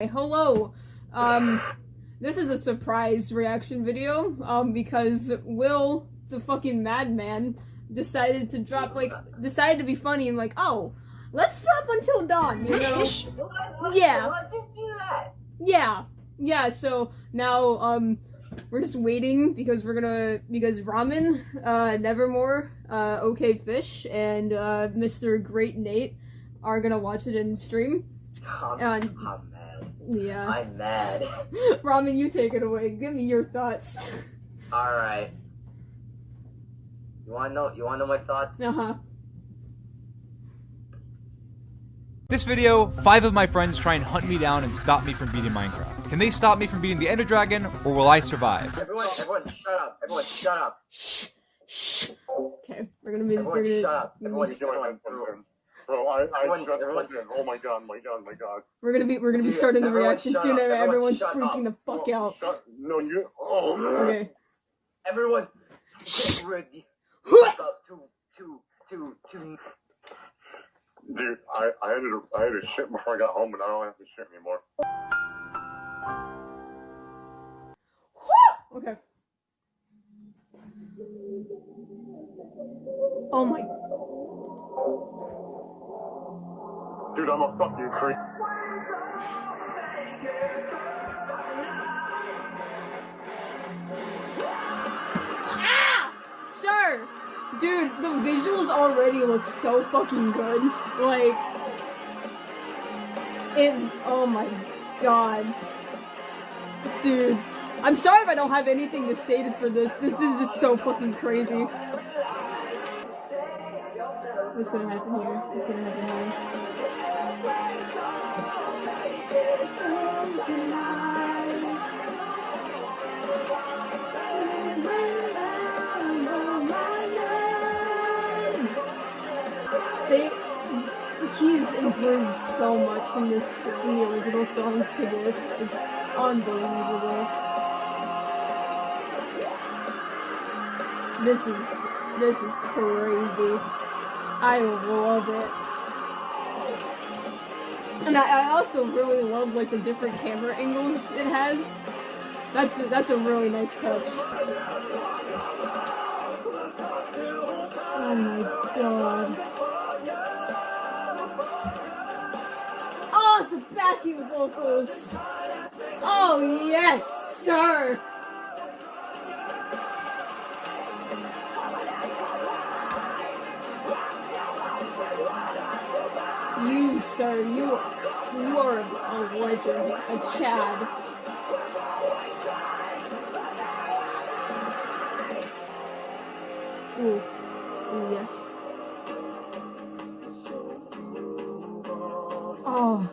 Hello. Um, this is a surprise reaction video, um, because Will, the fucking madman, decided to drop, like, decided to be funny and like, oh, let's drop Until Dawn, you know? Yeah. Why'd you do that? Yeah. Yeah, so now, um, we're just waiting because we're gonna, because Ramen, uh, Nevermore, uh, OK Fish, and, uh, Mr. Great Nate are gonna watch it in stream. I'm, And- I'm mad. Yeah. I'm mad. Ramen, you take it away. Give me your thoughts. Alright. You wanna know you wanna know my thoughts? Uh huh. This video, five of my friends try and hunt me down and stop me from beating Minecraft. Can they stop me from beating the Ender Dragon, or will I survive? Everyone everyone shut up. Everyone shut up. Okay, we're gonna be. Everyone We're gonna. shut up. we're Everyone shut up. Bro, I, I Everyone- just everyone- fucking, oh my god, my god, my god. We're gonna be. We're gonna be Dude, starting the reaction soon, up. and Everyone everyone's shut freaking the fuck Oh, out. Shut, no, you, oh man. Okay. Everyone get ready. Up to to to to Dude, I, I had to, I had to shit before I got home, and I don't have to shit anymore. Okay. Oh my. Dude, I'm a fucking creep. Ah! Sir! Dude, the visuals already look so fucking good. Like. It. Oh my god. Dude. I'm sorry if I don't have anything to say for this. This is just so fucking crazy. What's gonna happen here? What's gonna happen They, he's improved so much from this from the original song to this. It's unbelievable. This is this is crazy. I love it. And I, I also really love like the different camera angles it has. That's that's a really nice touch. Oh my god. Oh, the backing vocals. Oh yes, sir. You, sir, you, you are a legend, a Chad. Ooh, ooh, yes. Oh,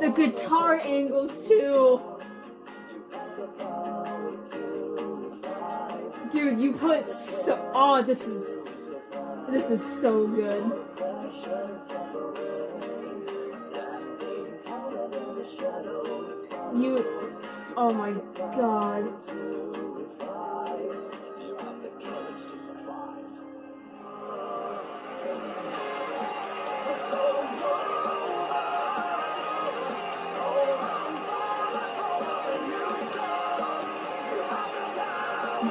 the guitar angles too. Dude, you put so. Oh, this is. This is so good. You. Oh my god.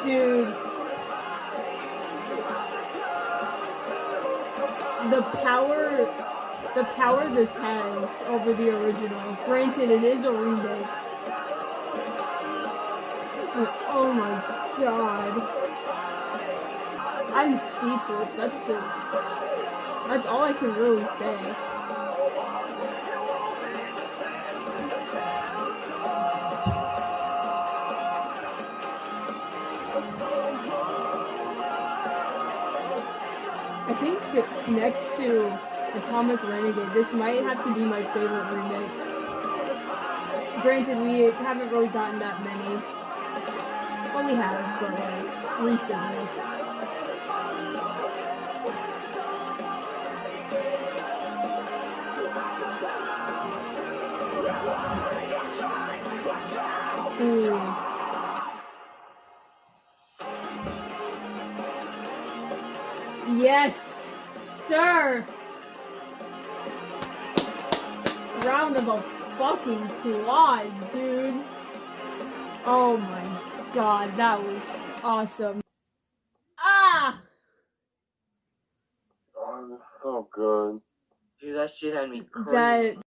Dude. The power the power this has over the original. Granted it is a remake. But oh my god. I'm speechless. That's. That's all I can really say. I think next to Atomic Renegade, this might have to be my favorite remake. Granted, we haven't really gotten that many. Well, we have, but like, recently. Ooh. Yes, sir. Round of fucking claws, dude. Oh my god, that was awesome. Ah! Oh, this so good. Dude, that shit had me crazy. That.